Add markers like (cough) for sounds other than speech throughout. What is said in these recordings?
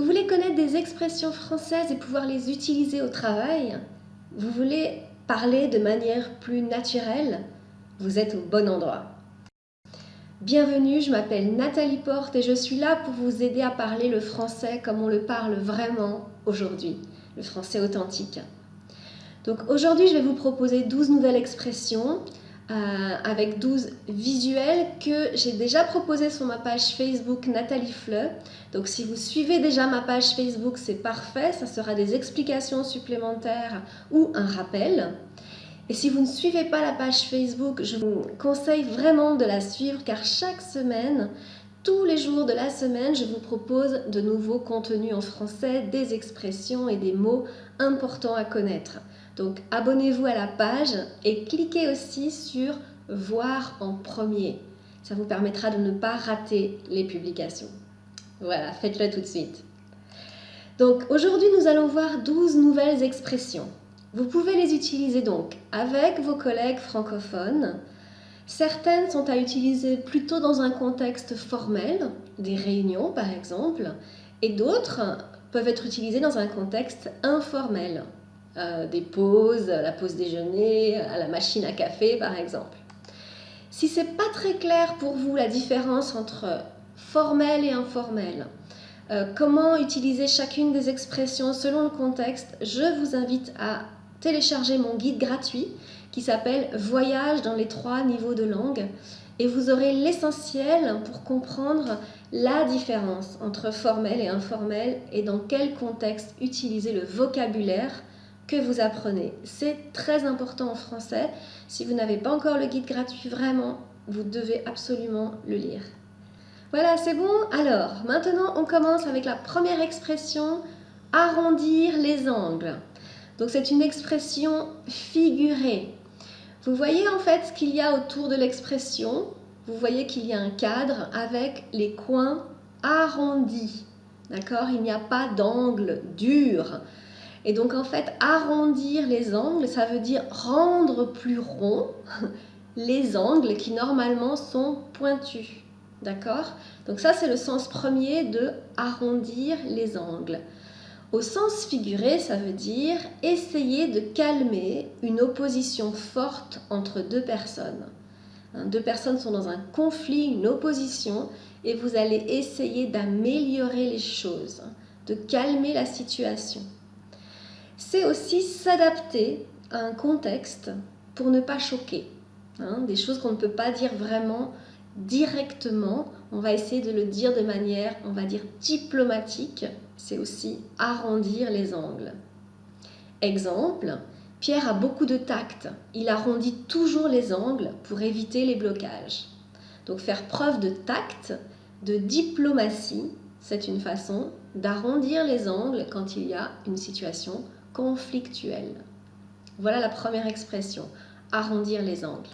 Vous voulez connaître des expressions françaises et pouvoir les utiliser au travail? Vous voulez parler de manière plus naturelle? Vous êtes au bon endroit. Bienvenue, je m'appelle Nathalie Porte et je suis là pour vous aider à parler le français comme on le parle vraiment aujourd'hui, le français authentique. Donc aujourd'hui, je vais vous proposer 12 nouvelles expressions euh, avec 12 visuels que j'ai déjà proposés sur ma page Facebook Nathalie Fleu. Donc si vous suivez déjà ma page Facebook, c'est parfait, ça sera des explications supplémentaires ou un rappel. Et si vous ne suivez pas la page Facebook, je vous conseille vraiment de la suivre car chaque semaine, tous les jours de la semaine, je vous propose de nouveaux contenus en français, des expressions et des mots importants à connaître. Donc abonnez-vous à la page et cliquez aussi sur voir en premier. Ça vous permettra de ne pas rater les publications. Voilà, faites-le tout de suite. Donc aujourd'hui, nous allons voir 12 nouvelles expressions. Vous pouvez les utiliser donc avec vos collègues francophones. Certaines sont à utiliser plutôt dans un contexte formel, des réunions par exemple, et d'autres peuvent être utilisées dans un contexte informel, euh, des pauses, la pause déjeuner, à la machine à café par exemple. Si c'est pas très clair pour vous la différence entre formel et informel, euh, comment utiliser chacune des expressions selon le contexte, je vous invite à télécharger mon guide gratuit qui s'appelle Voyage dans les trois niveaux de langue et vous aurez l'essentiel pour comprendre la différence entre formel et informel et dans quel contexte utiliser le vocabulaire que vous apprenez. C'est très important en français. Si vous n'avez pas encore le guide gratuit, vraiment, vous devez absolument le lire. Voilà, c'est bon Alors, maintenant, on commence avec la première expression, arrondir les angles. Donc, c'est une expression figurée. Vous voyez en fait ce qu'il y a autour de l'expression. Vous voyez qu'il y a un cadre avec les coins arrondis. D'accord? Il n'y a pas d'angle dur. Et donc en fait, arrondir les angles, ça veut dire rendre plus rond (laughs) les angles qui normalement sont pointus. D'accord? Donc ça, c'est le sens premier de arrondir les angles. Au sens figuré, ça veut dire essayer de calmer une opposition forte entre deux personnes. Hein, deux personnes sont dans un conflit, une opposition, et vous allez essayer d'améliorer les choses, de calmer la situation c'est aussi s'adapter à un contexte pour ne pas choquer. Hein, des choses qu'on ne peut pas dire vraiment directement, on va essayer de le dire de manière, on va dire, diplomatique. C'est aussi arrondir les angles. Exemple, Pierre a beaucoup de tact. Il arrondit toujours les angles pour éviter les blocages. Donc faire preuve de tact, de diplomatie, c'est une façon d'arrondir les angles quand il y a une situation conflictuel. Voilà la première expression, arrondir les angles.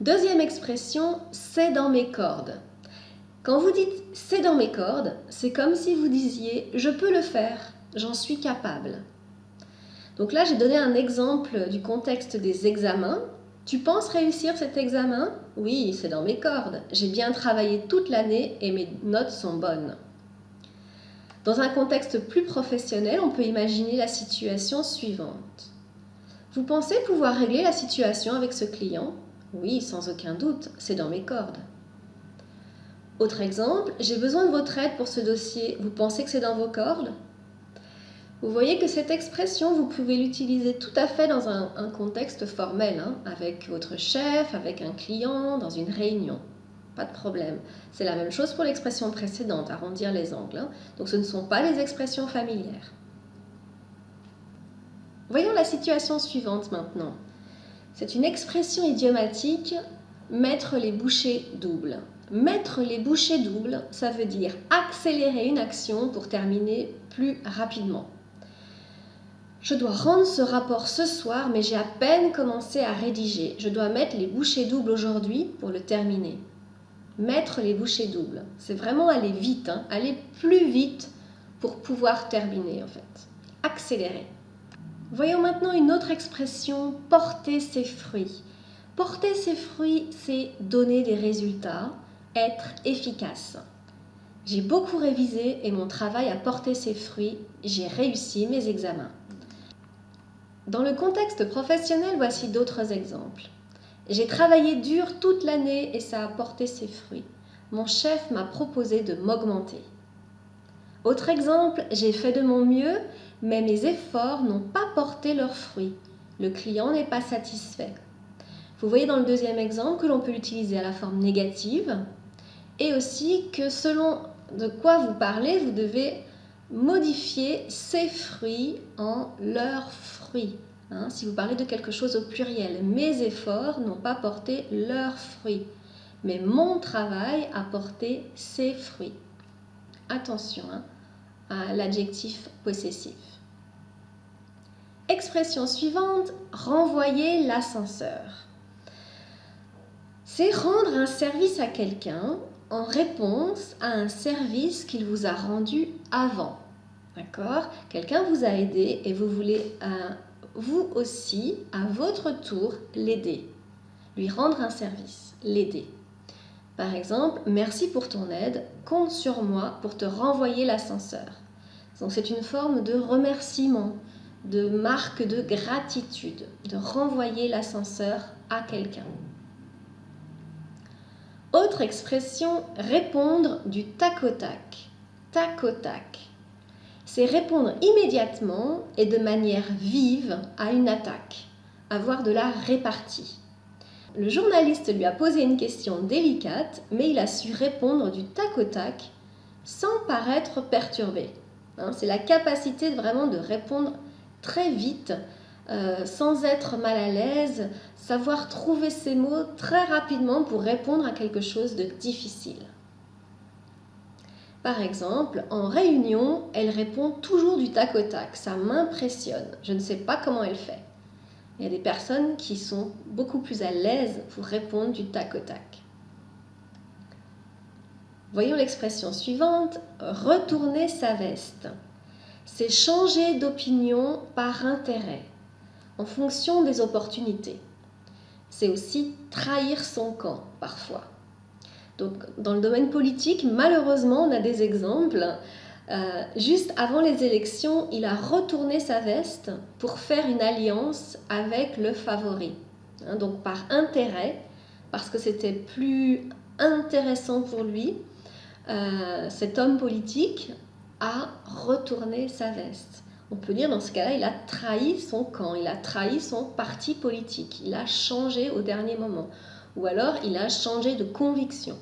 Deuxième expression, c'est dans mes cordes. Quand vous dites c'est dans mes cordes, c'est comme si vous disiez je peux le faire, j'en suis capable. Donc là, j'ai donné un exemple du contexte des examens. Tu penses réussir cet examen? Oui, c'est dans mes cordes. J'ai bien travaillé toute l'année et mes notes sont bonnes. Dans un contexte plus professionnel, on peut imaginer la situation suivante. Vous pensez pouvoir régler la situation avec ce client? Oui, sans aucun doute, c'est dans mes cordes. Autre exemple, j'ai besoin de votre aide pour ce dossier. Vous pensez que c'est dans vos cordes? Vous voyez que cette expression, vous pouvez l'utiliser tout à fait dans un, contexte formel, hein, avec votre chef, avec un client, dans une réunion pas de problème. C'est la même chose pour l'expression précédente, arrondir les angles. Hein. Donc ce ne sont pas les expressions familières. Voyons la situation suivante maintenant. C'est une expression idiomatique, mettre les bouchées doubles. Mettre les bouchées doubles, ça veut dire accélérer une action pour terminer plus rapidement. Je dois rendre ce rapport ce soir, mais j'ai à peine commencé à rédiger. Je dois mettre les bouchées doubles aujourd'hui pour le terminer mettre les bouchées doubles. C'est vraiment aller vite, hein. aller plus vite pour pouvoir terminer en fait. Accélérer. Voyons maintenant une autre expression, porter ses fruits. Porter ses fruits, c'est donner des résultats, être efficace. J'ai beaucoup révisé et mon travail a porté ses fruits. J'ai réussi mes examens. Dans le contexte professionnel, voici d'autres exemples. J'ai travaillé dur toute l'année et ça a porté ses fruits. Mon chef m'a proposé de m'augmenter. Autre exemple, j'ai fait de mon mieux, mais mes efforts n'ont pas porté leurs fruits. Le client n'est pas satisfait. Vous voyez dans le deuxième exemple que l'on peut l'utiliser à la forme négative et aussi que selon de quoi vous parlez, vous devez modifier ces fruits en leurs fruits. Hein. si vous parlez de quelque chose au pluriel, mes efforts n'ont pas porté leurs fruits, mais mon travail a porté ses fruits. Attention hein, à l'adjectif possessif. Expression suivante, renvoyer l'ascenseur. C'est rendre un service à quelqu'un en réponse à un service qu'il vous a rendu avant. D'accord? Quelqu'un vous a aidé et vous voulez euh, vous aussi, à votre tour, l'aider. Lui rendre un service, l'aider. Par exemple, merci pour ton aide, compte sur moi pour te renvoyer l'ascenseur. Donc c'est une forme de remerciement, de marque de gratitude, de renvoyer l'ascenseur à quelqu'un. Autre expression, répondre du tac au tac. Tac au tac. C'est répondre immédiatement et de manière vive à une attaque, avoir de la répartie. Le journaliste lui a posé une question délicate, mais il a su répondre du tac au tac sans paraître perturbé. Hein, c'est la capacité vraiment de répondre très vite euh, sans être mal à l'aise, savoir trouver ses mots très rapidement pour répondre à quelque chose de difficile. Par exemple, en réunion, elle répond toujours du tac au tac. Ça m'impressionne. Je ne sais pas comment elle fait. Il y a des personnes qui sont beaucoup plus à l'aise pour répondre du tac au tac. Voyons l'expression suivante, retourner sa veste. C'est changer d'opinion par intérêt en fonction des opportunités. C'est aussi trahir son camp parfois. Donc, dans le domaine politique, malheureusement, on a des exemples. Euh, juste avant les élections, il a retourné sa veste pour faire une alliance avec le favori. Hein, donc par intérêt, parce que c'était plus intéressant pour lui, euh, cet homme politique a retourné sa veste on peut dire dans ce cas-là, il a trahi son camp, il a trahi son parti politique, il a changé au dernier moment, ou alors il a changé de conviction.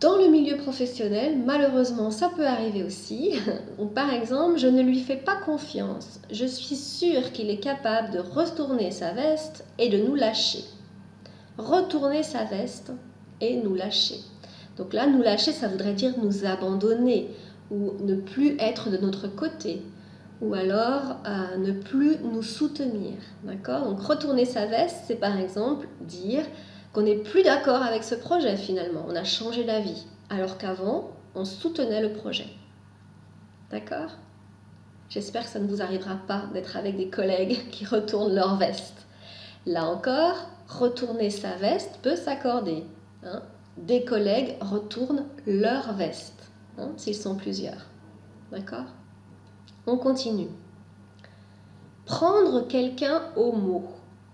Dans le milieu professionnel, malheureusement, ça peut arriver aussi. (laughs) par exemple, je ne lui fais pas confiance. Je suis sûre qu'il est capable de retourner sa veste et de nous lâcher. Retourner sa veste et nous lâcher. Donc là, nous lâcher, ça voudrait dire nous abandonner, ou ne plus être de notre côté, ou alors euh, ne plus nous soutenir. D'accord? Donc retourner sa veste, c'est par exemple dire qu'on n'est plus d'accord avec ce projet finalement, on a changé d'avis, alors qu'avant, on soutenait le projet. D'accord? J'espère que ça ne vous arrivera pas d'être avec des collègues (laughs) qui retournent leur veste. Là encore, retourner sa veste peut s'accorder. Hein des collègues retournent leur veste. Hein, s'ils sont plusieurs. D'accord? On continue. Prendre quelqu'un au mot.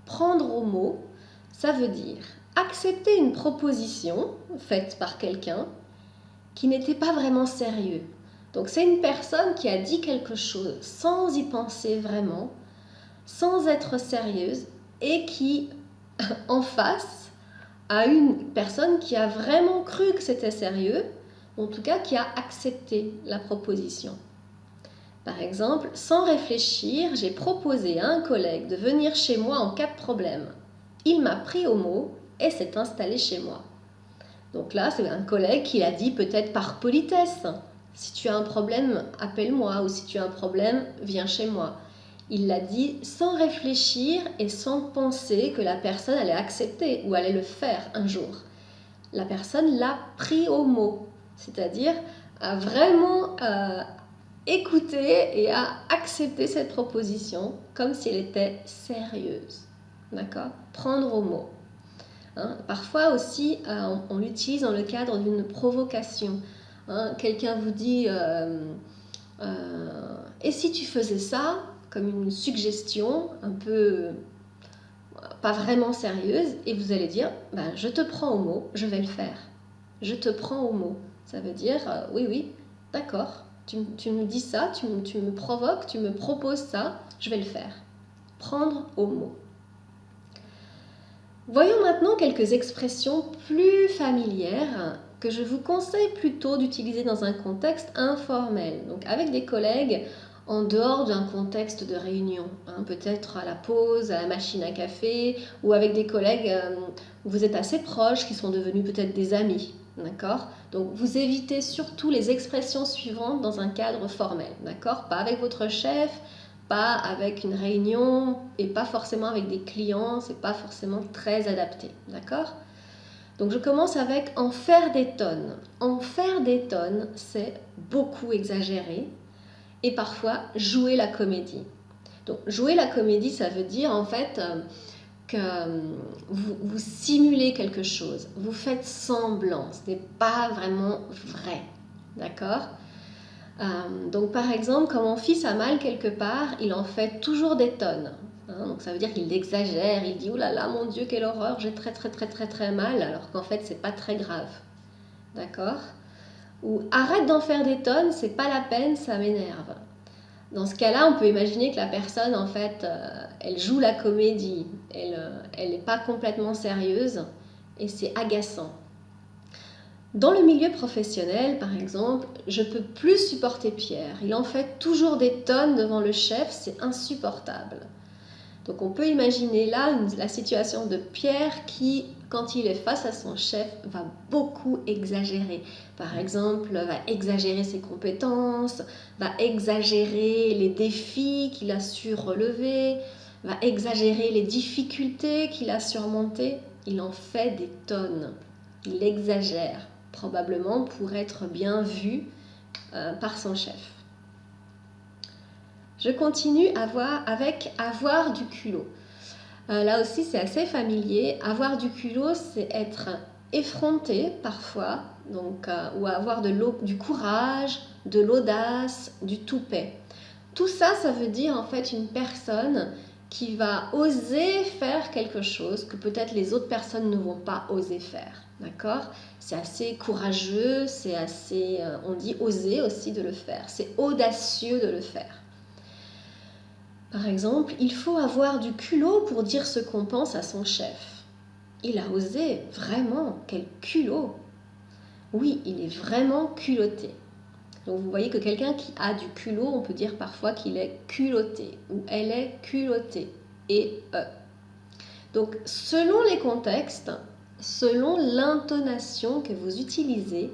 Prendre au mot, ça veut dire accepter une proposition faite par quelqu'un qui n'était pas vraiment sérieux. Donc c'est une personne qui a dit quelque chose sans y penser vraiment, sans être sérieuse et qui (laughs) en face a une personne qui a vraiment cru que c'était sérieux en tout cas qui a accepté la proposition. Par exemple, sans réfléchir, j'ai proposé à un collègue de venir chez moi en cas de problème. Il m'a pris au mot et s'est installé chez moi. Donc là, c'est un collègue qui l'a dit peut-être par politesse. Si tu as un problème, appelle-moi ou si tu as un problème, viens chez moi. Il l'a dit sans réfléchir et sans penser que la personne allait accepter ou allait le faire un jour. La personne l'a pris au mot c'est-à-dire à vraiment euh, écouter et à accepter cette proposition comme si elle était sérieuse. D'accord? Prendre au mot. Hein. Parfois aussi, euh, on, l'utilise dans le cadre d'une provocation. Hein. Quelqu'un vous dit euh, euh, Et si tu faisais ça comme une suggestion un peu pas vraiment sérieuse et vous allez dire ben, Je te prends au mot, je vais le faire. Je te prends au mot. Ça veut dire Oui, oui, d'accord. Tu, me dis ça, tu, tu me provoques, tu me proposes ça, je vais le faire. Prendre au mot. Voyons maintenant quelques expressions plus familières que je vous conseille plutôt d'utiliser dans un contexte informel, donc avec des collègues en dehors d'un contexte de réunion, hein, peut-être à la pause, à la machine à café, ou avec des collègues euh, où vous êtes assez proches, qui sont devenus peut-être des amis. D'accord? Donc vous évitez surtout les expressions suivantes dans un cadre formel. D'accord? Pas avec votre chef, pas avec une réunion et pas forcément avec des clients, c'est pas forcément très adapté, d'accord? Donc je commence avec en faire des tonnes. En faire des tonnes, c'est beaucoup exagéré et parfois jouer la comédie. Donc jouer la comédie, ça veut dire en fait euh, que euh, vous, vous simulez quelque chose, vous faites semblant, ce n'est pas vraiment vrai, d'accord? Euh, donc par exemple, quand mon fils a mal quelque part, il en fait toujours des tonnes. Hein. donc ça veut dire qu'il exagère, il dit « Oh là là, mon Dieu, quelle horreur, j'ai très très très très très mal », alors qu'en fait, c'est pas très grave. D'accord? Ou « Arrête d'en faire des tonnes, c'est pas la peine, ça m'énerve ». Dans ce cas-là, on peut imaginer que la personne, en fait, euh, elle joue la comédie, elle n'est euh, pas complètement sérieuse et c'est agaçant. Dans le milieu professionnel, par exemple, je peux plus supporter Pierre. Il en fait toujours des tonnes devant le chef, c'est insupportable. Donc on peut imaginer là la situation de Pierre qui, quand il est face à son chef, va beaucoup exagérer. Par exemple, va exagérer ses compétences, va exagérer les défis qu'il a su relever, va exagérer les difficultés qu'il a surmontées. Il en fait des tonnes. Il exagère probablement pour être bien vu euh, par son chef. Je continue avec avoir du culot. Euh, là aussi, c'est assez familier. Avoir du culot, c'est être effronté parfois, donc, euh, ou avoir de du courage, de l'audace, du toupet. Tout ça, ça veut dire en fait une personne qui va oser faire quelque chose que peut-être les autres personnes ne vont pas oser faire. D'accord? C'est assez courageux, c'est assez, euh, on dit oser aussi de le faire, c'est audacieux de le faire. Par exemple, il faut avoir du culot pour dire ce qu'on pense à son chef. Il a osé, vraiment, quel culot Oui, il est vraiment culotté. Donc vous voyez que quelqu'un qui a du culot, on peut dire parfois qu'il est culotté ou elle est culottée. Et e. Donc selon les contextes, selon l'intonation que vous utilisez,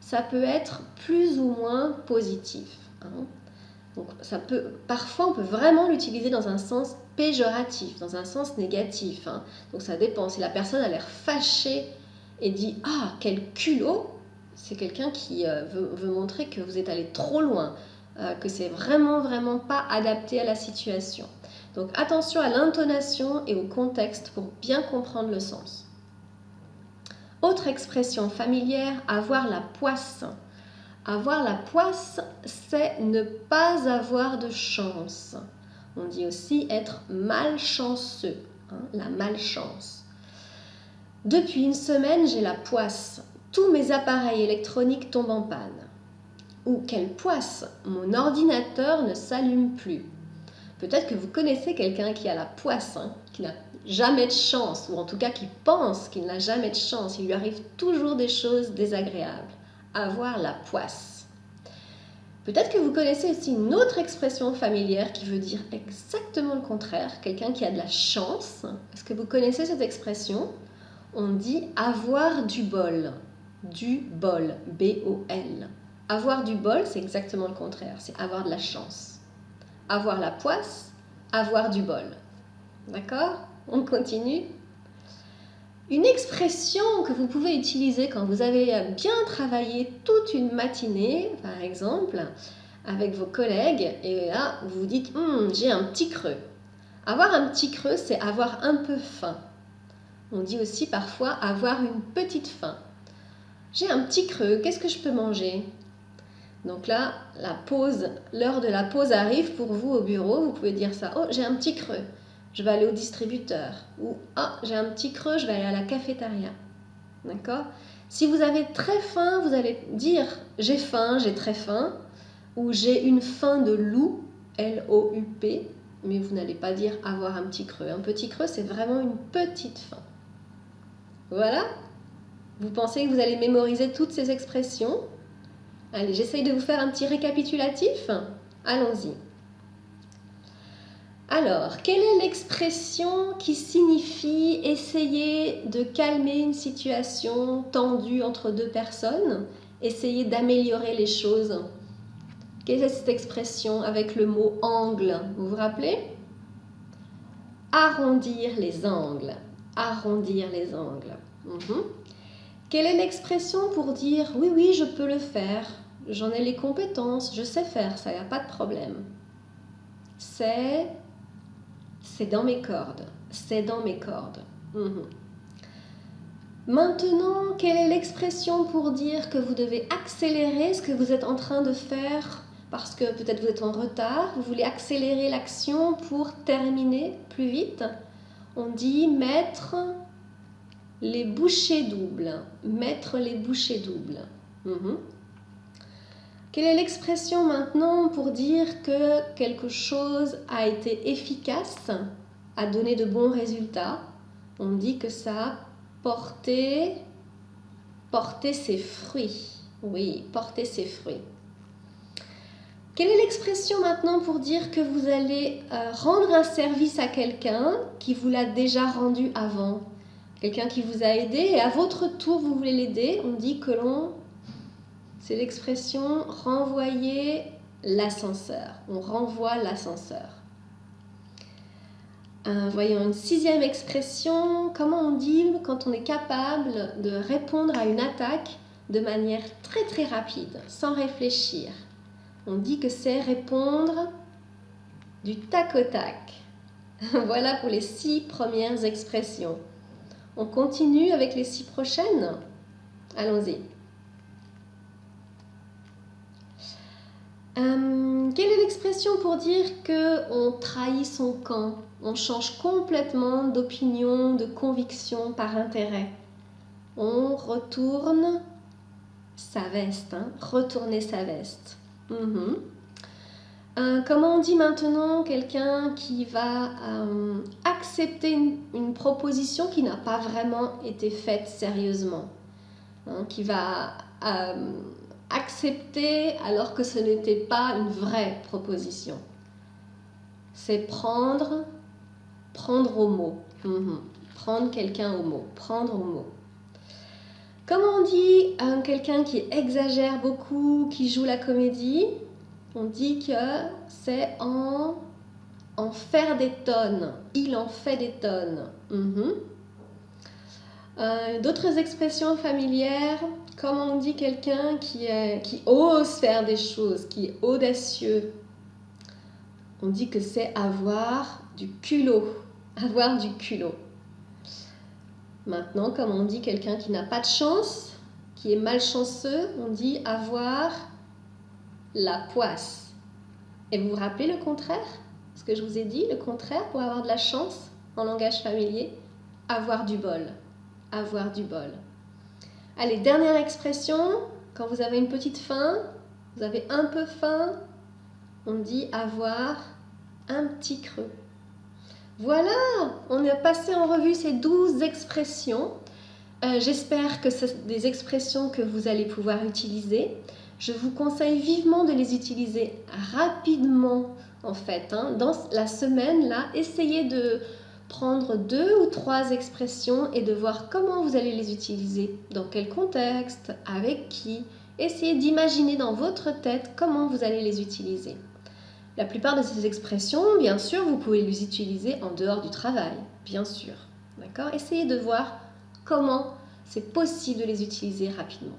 ça peut être plus ou moins positif. Hein. Donc, parfois, on peut vraiment l'utiliser dans un sens péjoratif, dans un sens négatif. Hein. Donc, ça dépend. Si la personne a l'air fâchée et dit Ah, quel culot c'est quelqu'un qui euh, veut, montrer que vous êtes allé trop loin, euh, que c'est vraiment, vraiment pas adapté à la situation. Donc, attention à l'intonation et au contexte pour bien comprendre le sens. Autre expression familière, avoir la poisse. Avoir la poisse, c'est ne pas avoir de chance. On dit aussi être malchanceux, hein, la malchance. Depuis une semaine, j'ai la poisse. Tous mes appareils électroniques tombent en panne. Ou quelle poisse, mon ordinateur ne s'allume plus. Peut-être que vous connaissez quelqu'un qui a la poisse, hein, qui n'a jamais de chance, ou en tout cas qui pense qu'il n'a jamais de chance. Il lui arrive toujours des choses désagréables. Avoir la poisse. Peut-être que vous connaissez aussi une autre expression familière qui veut dire exactement le contraire, quelqu'un qui a de la chance. Est-ce que vous connaissez cette expression? On dit avoir du bol. Du bol, B-O-L. Avoir du bol, c'est exactement le contraire, c'est avoir de la chance avoir la poisse, avoir du bol. D'accord? On continue. Une expression que vous pouvez utiliser quand vous avez bien travaillé toute une matinée, par exemple, avec vos collègues, et là, vous vous dites hum, j'ai un petit creux ». Avoir un petit creux, c'est avoir un peu faim. On dit aussi parfois avoir une petite faim. J'ai un petit creux, qu'est-ce que je peux manger? Donc là, la pause, l'heure de la pause arrive pour vous au bureau. Vous pouvez dire ça. Oh, j'ai un petit creux, je vais aller au distributeur. Ou ah, j'ai un petit creux, je vais aller à la cafétéria. D'accord? Si vous avez très faim, vous allez dire j'ai faim, j'ai très faim. Ou j'ai une faim de loup, L-O-U-P. Mais vous n'allez pas dire avoir un petit creux. Un petit creux, c'est vraiment une petite faim. Voilà? Vous pensez que vous allez mémoriser toutes ces expressions? Allez, j'essaye de vous faire un petit récapitulatif. Allons-y. Alors, quelle est l'expression qui signifie essayer de calmer une situation tendue entre deux personnes Essayer d'améliorer les choses? Quelle est cette expression avec le mot angle Vous vous rappelez? Arrondir les angles. Arrondir les angles. Mhm. Quelle est l'expression pour dire oui, oui, je peux le faire, j'en ai les compétences, je sais faire ça, n'y a pas de problème C'est c'est dans mes cordes, c'est dans mes cordes. Mhm. Maintenant, quelle est l'expression pour dire que vous devez accélérer ce que vous êtes en train de faire parce que peut-être vous êtes en retard, vous voulez accélérer l'action pour terminer plus vite? On dit mettre les bouchées doubles. Mettre les bouchées doubles. Mhm. Quelle est l'expression maintenant pour dire que quelque chose a été efficace, a donné de bons résultats? On dit que ça a porté, ses fruits. Oui, porter ses fruits. Quelle est l'expression maintenant pour dire que vous allez euh, rendre un service à quelqu'un qui vous l'a déjà rendu avant? Quelqu'un qui vous a aidé et à votre tour vous voulez l'aider, on dit que l'on, c'est l'expression renvoyer l'ascenseur. On renvoie l'ascenseur. Euh, voyons une sixième expression, comment on dit quand on est capable de répondre à une attaque de manière très très rapide, sans réfléchir? On dit que c'est répondre du tac au tac. (laughs) voilà pour les six premières expressions. On continue avec les six prochaines? Allons-y. Euh, quelle est l'expression pour dire que on trahit son camp? On change complètement d'opinion, de conviction par intérêt. On retourne sa veste, hein? retourner sa veste. Mhm. Euh, comment on dit maintenant quelqu'un qui va euh, accepter une, proposition qui n'a pas vraiment été faite sérieusement hein, Qui va accepter alors que ce n'était pas une vraie proposition C'est prendre, prendre au mot. Mhm. Prendre quelqu'un au mot. Prendre au mot. Comment on dit quelqu'un qui exagère beaucoup, qui joue la comédie on dit que c'est en, en faire des tonnes. Il en fait des tonnes. Mhm. Euh, d'autres expressions familières, comme on dit quelqu'un qui, qui ose faire des choses, qui est audacieux. On dit que c'est avoir du culot. Avoir du culot. Maintenant, comme on dit quelqu'un qui n'a pas de chance, qui est malchanceux, on dit avoir la poisse. Et vous vous rappelez le contraire? Ce que je vous ai dit, le contraire pour avoir de la chance en langage familier? Avoir du bol. Avoir du bol. Allez, dernière expression. Quand vous avez une petite faim, vous avez un peu faim, on dit avoir un petit creux. Voilà, on a passé en revue ces douze expressions. Euh, j'espère que ce sont des expressions que vous allez pouvoir utiliser. Je vous conseille vivement de les utiliser rapidement en fait. Hein. Dans la semaine, là, essayez de prendre deux ou trois expressions et de voir comment vous allez les utiliser, dans quel contexte, avec qui. Essayez d'imaginer dans votre tête comment vous allez les utiliser. La plupart de ces expressions, bien sûr, vous pouvez les utiliser en dehors du travail, bien sûr. D'accord? Essayez de voir comment c'est possible de les utiliser rapidement.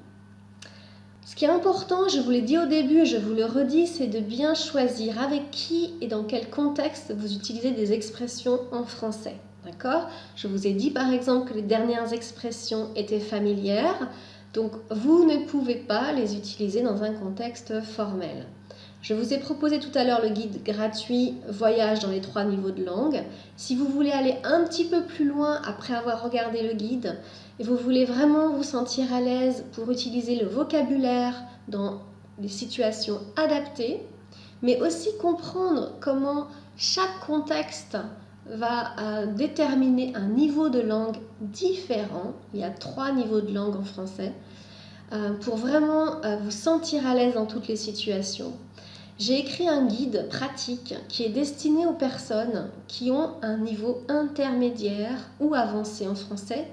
Ce qui est important, je vous l'ai dit au début je vous le redis, c'est de bien choisir avec qui et dans quel contexte vous utilisez des expressions en français. D'accord? Je vous ai dit par exemple que les dernières expressions étaient familières, donc vous ne pouvez pas les utiliser dans un contexte formel. Je vous ai proposé tout à l'heure le guide gratuit Voyage dans les trois niveaux de langue. Si vous voulez aller un petit peu plus loin après avoir regardé le guide et vous voulez vraiment vous sentir à l'aise pour utiliser le vocabulaire dans des situations adaptées, mais aussi comprendre comment chaque contexte va euh, déterminer un niveau de langue différent. Il y a trois niveaux de langue en français. Euh, pour vraiment euh, vous sentir à l'aise dans toutes les situations. J'ai écrit un guide pratique qui est destiné aux personnes qui ont un niveau intermédiaire ou avancé en français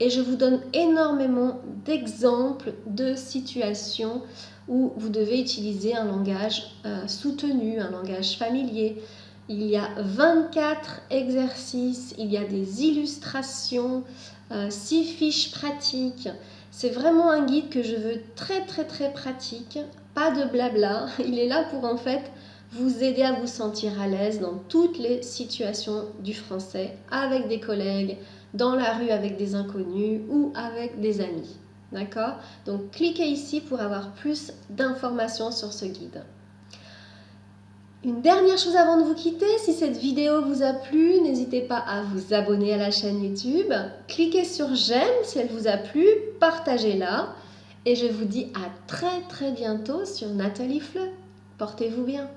et je vous donne énormément d'exemples de situations où vous devez utiliser un langage euh, soutenu, un langage familier. Il y a 24 exercices, il y a des illustrations, 6 euh, fiches pratiques. C'est vraiment un guide que je veux très très très pratique, de blabla. Il est là pour en fait vous aider à vous sentir à l'aise dans toutes les situations du français, avec des collègues, dans la rue avec des inconnus ou avec des amis. D'accord? Donc cliquez ici pour avoir plus d'informations sur ce guide. Une dernière chose avant de vous quitter, si cette vidéo vous a plu, n'hésitez pas à vous abonner à la chaîne YouTube, cliquez sur j'aime si elle vous a plu, partagez-la et je vous dis à très très bientôt sur Nathalie Fleu. Portez-vous bien